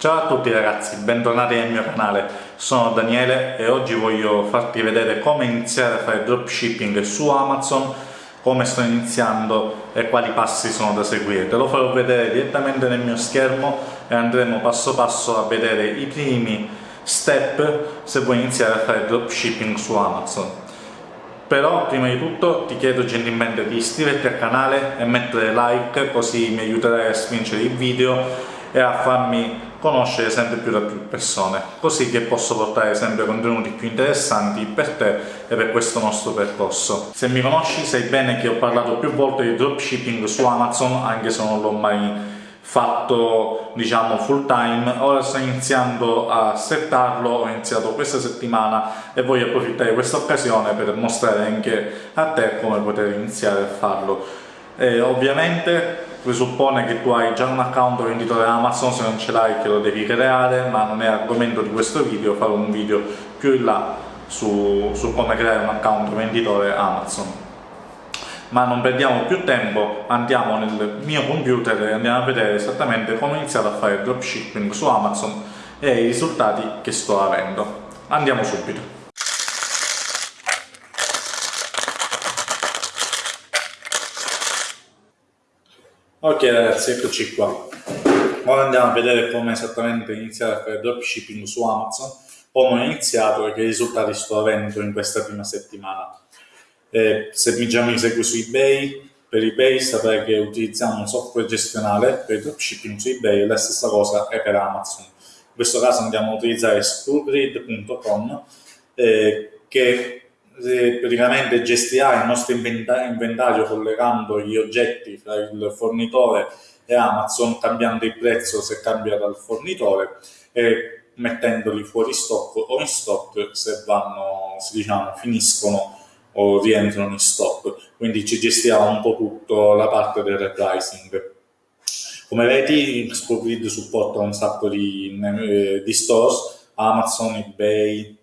Ciao a tutti ragazzi, bentornati nel mio canale, sono Daniele e oggi voglio farti vedere come iniziare a fare dropshipping su Amazon, come sto iniziando e quali passi sono da seguire. Te lo farò vedere direttamente nel mio schermo e andremo passo passo a vedere i primi step se vuoi iniziare a fare dropshipping su Amazon. Però prima di tutto ti chiedo gentilmente di iscriverti al canale e mettere like così mi aiuterai a spingere il video e a farmi conoscere sempre più da più persone, così che posso portare sempre contenuti più interessanti per te e per questo nostro percorso. Se mi conosci sai bene che ho parlato più volte di dropshipping su Amazon, anche se non l'ho mai fatto diciamo full time ora sto iniziando a settarlo ho iniziato questa settimana e voglio approfittare di questa occasione per mostrare anche a te come poter iniziare a farlo e ovviamente presuppone che tu hai già un account venditore Amazon, se non ce l'hai che lo devi creare, ma non è argomento di questo video, farò un video più in là su, su come creare un account venditore Amazon. Ma non perdiamo più tempo, andiamo nel mio computer e andiamo a vedere esattamente come ho iniziato a fare dropshipping su Amazon e i risultati che sto avendo. Andiamo subito. Ok ragazzi, eccoci qua. Ora andiamo a vedere come esattamente iniziare a fare dropshipping su Amazon, come ho iniziato e che risultati sto avendo in questa prima settimana. Eh, se già mi segui su eBay, per eBay saprai che utilizziamo un software gestionale per il dropshipping su eBay, la stessa cosa è per Amazon. In questo caso andiamo a utilizzare screwgrid.com eh, che praticamente gestirà il nostro inventario collegando gli oggetti tra il fornitore e Amazon, cambiando il prezzo se cambia dal fornitore e mettendoli fuori stock o in stock se vanno, se diciamo, finiscono o rientrano in stock. Quindi ci gestirà un po' tutto la parte del repricing. Come vedi, Scoprid supporta un sacco di, eh, di stores, Amazon, eBay,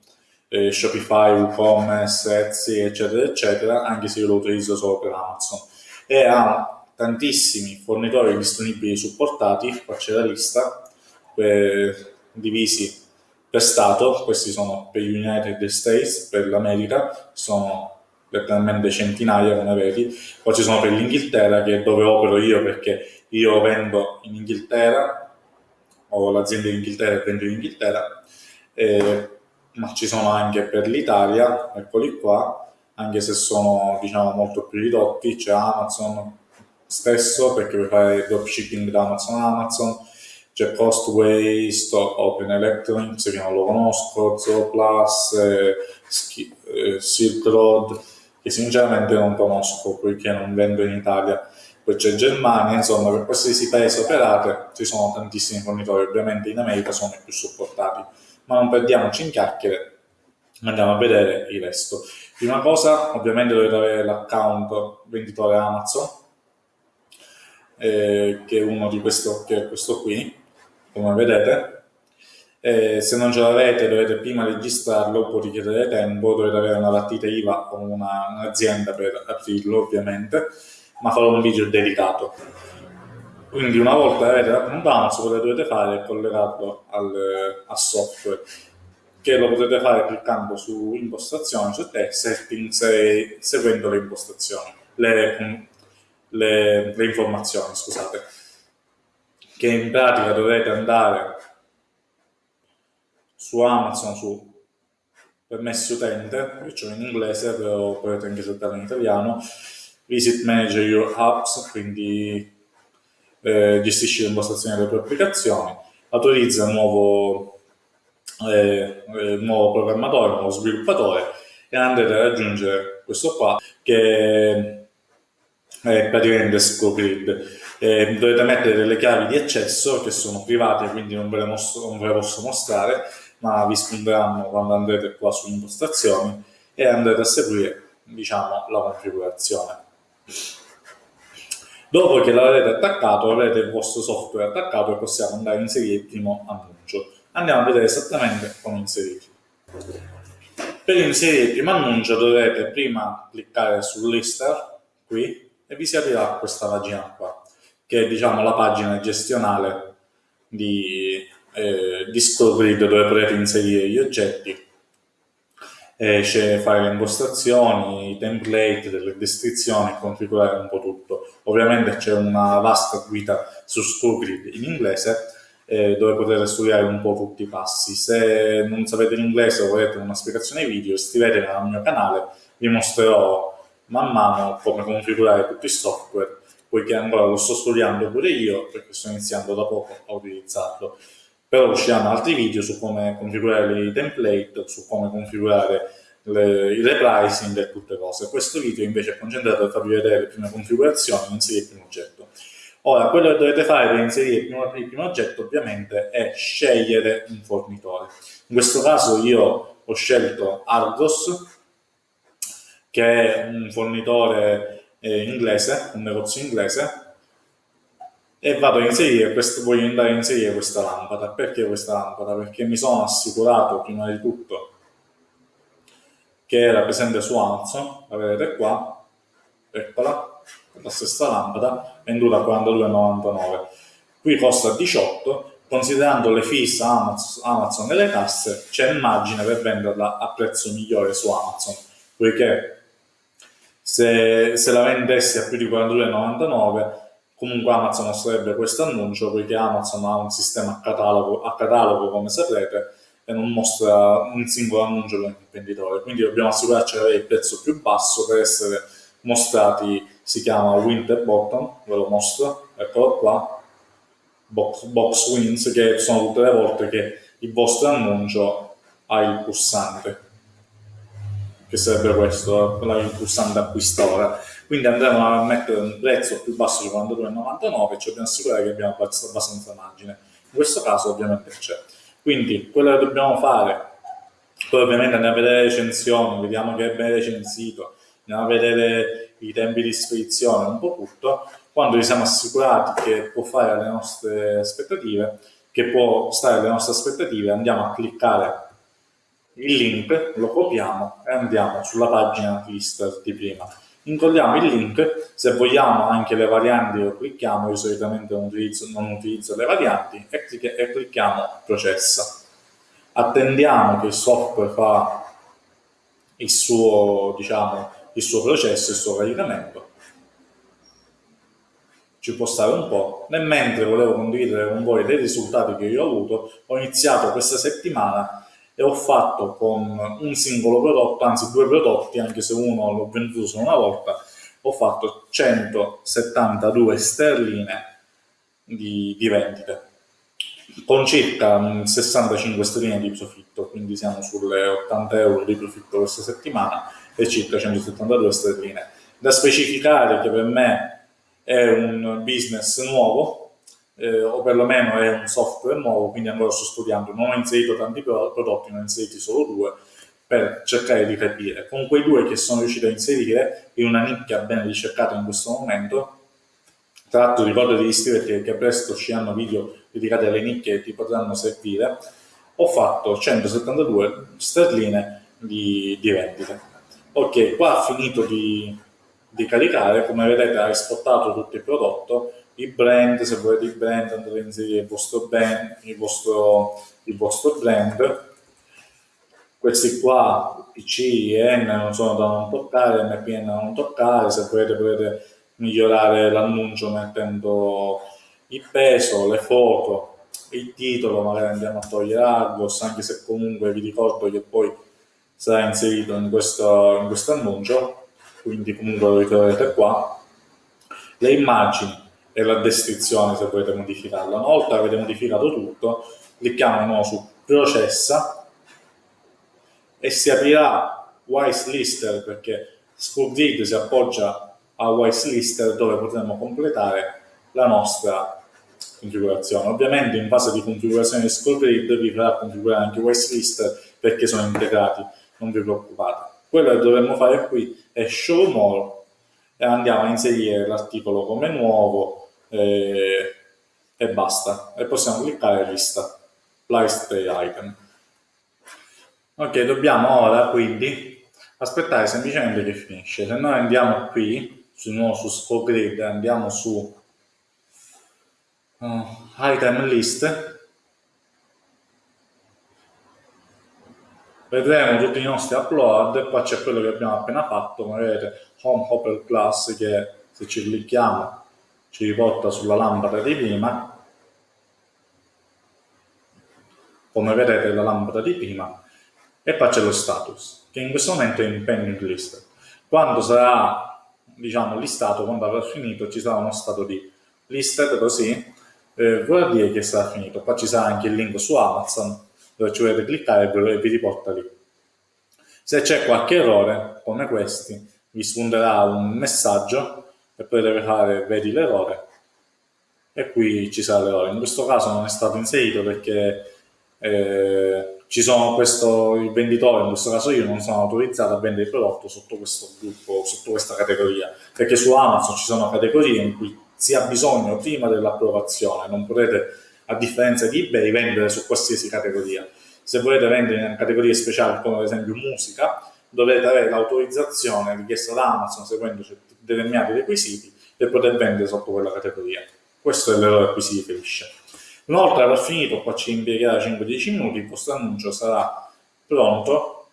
eh, Shopify, WooCommerce, Etsy, eccetera, eccetera, anche se io lo utilizzo solo per Amazon. E ha tantissimi fornitori disponibili supportati, qua c'è la lista, eh, divisi per Stato, questi sono per United States, per l'America, sono letteralmente centinaia come vedi, poi ci sono per l'Inghilterra che è dove opero io perché io vendo in Inghilterra, ho l'azienda in Inghilterra e vendo in Inghilterra, eh, ma ci sono anche per l'Italia, eccoli qua, anche se sono diciamo molto più ridotti, c'è Amazon stesso perché puoi fare dropshipping da Amazon a Amazon, c'è Costway, Open Electronics che non lo conosco, Zooplus, eh, eh, Silk Road che sinceramente non conosco poiché non vendo in Italia. Poi c'è Germania, insomma per qualsiasi paese operate ci sono tantissimi fornitori, ovviamente in America sono i più supportati ma non perdiamoci in chiacchiere, andiamo a vedere il resto. Prima cosa, ovviamente dovete avere l'account venditore Amazon, eh, che è uno di questo, che è questo qui, come vedete. Eh, se non ce l'avete dovete prima registrarlo, può richiedere tempo, dovete avere una partita IVA o un'azienda per aprirlo ovviamente, ma farò un video dedicato. Quindi una volta che avete l'account Amazon, quello che dovete fare è collegarlo al, al, software, che lo potete fare cliccando su impostazioni, su text, settings e seguendo le impostazioni, le, le, le informazioni, scusate. Che in pratica dovete andare su Amazon, su permessi utente, c'ho in inglese, però potete anche settare in italiano, visit manager your apps, quindi eh, gestisci l'impostazione delle tue applicazioni, autorizza un nuovo, eh, eh, nuovo programmatore, un nuovo sviluppatore e andrete a raggiungere questo qua che è praticamente ScoGrid. Eh, dovete mettere delle chiavi di accesso che sono private, quindi non ve le, mostro, non ve le posso mostrare, ma vi spunteranno quando andrete qua su impostazioni e andrete a seguire diciamo, la configurazione. Dopo che l'avrete attaccato, avrete il vostro software attaccato e possiamo andare a inserire il primo annuncio. Andiamo a vedere esattamente come inserirlo. Per inserire il primo annuncio dovrete prima cliccare sul lister, qui, e vi si aprirà questa pagina qua, che è diciamo la pagina gestionale di, eh, grid dove potete inserire gli oggetti, eh, fare le impostazioni, i template, delle descrizioni, configurare un po' tutto. Ovviamente c'è una vasta guida su ScrewGrid in inglese eh, dove potete studiare un po' tutti i passi. Se non sapete l'inglese o volete una spiegazione video, iscrivetevi al mio canale, vi mostrerò man mano come configurare tutti i software, poiché ancora lo sto studiando pure io, perché sto iniziando da poco a utilizzarlo. Però usciranno altri video su come configurare i template, su come configurare le, il repricing e tutte cose. Questo video invece è concentrato per farvi vedere le prime configurazioni e inserire il primo oggetto. Ora, quello che dovete fare per inserire il primo, il primo oggetto ovviamente è scegliere un fornitore. In questo caso io ho scelto Argos, che è un fornitore eh, inglese, un negozio inglese, e vado a inserire questo, voglio andare a inserire questa lampada. Perché questa lampada? Perché mi sono assicurato prima di tutto che era presente su Amazon, la vedete qua, eccola, la stessa lampada, venduta a 42,99. Qui costa 18, considerando le fees Amazon, e le tasse, c'è immagine per venderla a prezzo migliore su Amazon, poiché se, se la vendessi a più di 42,99 comunque Amazon mostrerebbe questo annuncio poiché Amazon ha un sistema a catalogo, a catalogo come saprete e non mostra un singolo annuncio per venditore quindi dobbiamo assicurarci di avere il prezzo più basso per essere mostrati si chiama Winter Bottom ve lo mostro, eccolo qua box, box wins che sono tutte le volte che il vostro annuncio ha il pulsante che sarebbe questo, il pulsante acquista ora. Quindi andremo a mettere un prezzo più basso di 42,99 e ci dobbiamo assicurare che abbiamo abbastanza margine. In questo caso ovviamente c'è. Quindi quello che dobbiamo fare, poi ovviamente andiamo a vedere le recensioni, vediamo che è ben recensito, andiamo a vedere i tempi di spedizione, un po' tutto, quando ci siamo assicurati che può fare le nostre aspettative, che può stare alle nostre aspettative, andiamo a cliccare il link, lo copiamo e andiamo sulla pagina list di prima. Incolliamo il link, se vogliamo anche le varianti lo clicchiamo, io solitamente non utilizzo, non utilizzo le varianti, e, clic e clicchiamo processa. Attendiamo che il software fa il suo, diciamo, il suo processo, il suo caricamento. Ci può stare un po'. Nel mentre volevo condividere con voi dei risultati che io ho avuto, ho iniziato questa settimana e ho fatto con un singolo prodotto, anzi due prodotti, anche se uno l'ho venduto solo una volta, ho fatto 172 sterline di, di vendite con circa 65 sterline di profitto, quindi siamo sulle 80 euro di profitto questa settimana e circa 172 sterline. Da specificare che per me è un business nuovo, eh, o perlomeno è un software nuovo, quindi ancora sto studiando, non ho inserito tanti prodotti, ne ho inseriti solo due, per cercare di capire. Con quei due che sono riuscito a inserire in una nicchia ben ricercata in questo momento, tra l'altro ricordo di iscriverti perché presto usciranno video dedicati alle nicchie che ti potranno servire, ho fatto 172 sterline di, di vendite. Ok, qua ha finito di, di caricare, come vedete ha esportato tutto il prodotto, il brand, se volete il brand andate a inserire il vostro brand, il vostro, il vostro brand. Questi qua, PC, IN, non sono da non toccare, MPN da non toccare, se volete potete migliorare l'annuncio mettendo il peso, le foto, il titolo, magari andiamo a togliere Argos, anche se comunque vi ricordo che poi sarà inserito in questo, in questo annuncio, quindi comunque lo ritroverete qua. Le immagini, e la descrizione se volete modificarla. Una volta che avete modificato tutto, clicchiamo di nuovo su processa e si aprirà Wise Lister perché Schoolgrid si appoggia a Wise Lister dove potremo completare la nostra configurazione. Ovviamente in fase di configurazione di Schoolgrid vi farà configurare anche Wise Lister perché sono integrati, non vi preoccupate. Quello che dovremmo fare qui è Show More e andiamo a inserire l'articolo come nuovo e, e basta. E possiamo cliccare lista, list item. Ok, dobbiamo ora quindi aspettare semplicemente che finisce. Se noi andiamo qui, di nuovo su scope grid, andiamo su uh, item list, vedremo tutti i nostri upload qua c'è quello che abbiamo appena fatto come vedete Home Hopper Plus che se ci clicchiamo ci riporta sulla lampada di prima. Come vedete la lampada di prima e poi c'è lo status che in questo momento è in pending list. Quando sarà diciamo listato quando avrà finito ci sarà uno stato di listed così eh, vuol dire che sarà finito. Qua ci sarà anche il link su Amazon dove ci dovete cliccare e vi riporta lì. Se c'è qualche errore come questi vi spunterà un messaggio e potete fare vedi l'errore e qui ci sarà l'errore. In questo caso non è stato inserito perché eh, ci sono questo, il venditore, in questo caso io non sono autorizzato a vendere il prodotto sotto questo gruppo, sotto questa categoria, perché su Amazon ci sono categorie in cui si ha bisogno prima dell'approvazione, non potete, a differenza di eBay, vendere su qualsiasi categoria. Se volete vendere in categorie speciali come ad esempio musica, dovete avere l'autorizzazione richiesta da Amazon seguendo determinati requisiti per poter vendere sotto quella categoria. Questo è l'errore a cui si riferisce. Inoltre aver finito, qua ci impiegherà 5-10 minuti, il vostro annuncio sarà pronto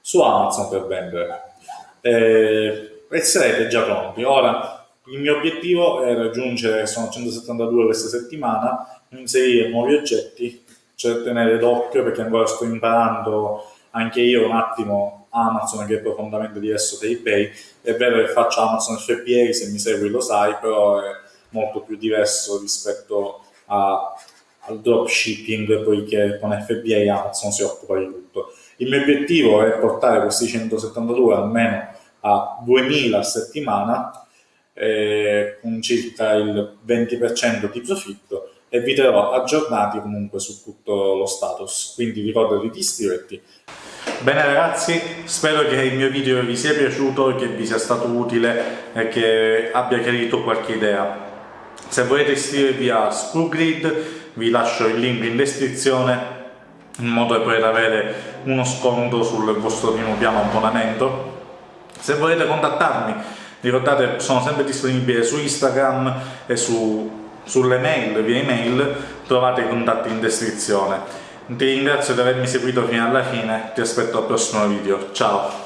su Amazon per vendere. Eh, e sarete già pronti. Ora, il mio obiettivo è raggiungere, sono 172 questa settimana, inserire nuovi oggetti, cioè tenere d'occhio perché ancora sto imparando anche io un attimo Amazon che è profondamente diverso da eBay. È vero che faccio Amazon FBA, se mi segui lo sai, però è molto più diverso rispetto a, al dropshipping poiché con FBA Amazon si occupa di tutto. Il mio obiettivo è portare questi 172 almeno a 2000 a settimana eh, con circa il 20% di profitto e vi terrò aggiornati comunque su tutto lo status, quindi ricordati di iscriverti. Bene ragazzi, spero che il mio video vi sia piaciuto, che vi sia stato utile e che abbia chiarito qualche idea. Se volete iscrivervi a Screwgrid vi lascio il link in descrizione in modo da poter avere uno sconto sul vostro primo piano abbonamento. Se volete contattarmi, ricordate sono sempre disponibile su Instagram e su, sulle mail, via email, trovate i contatti in descrizione. Ti ringrazio di avermi seguito fino alla fine, ti aspetto al prossimo video, ciao!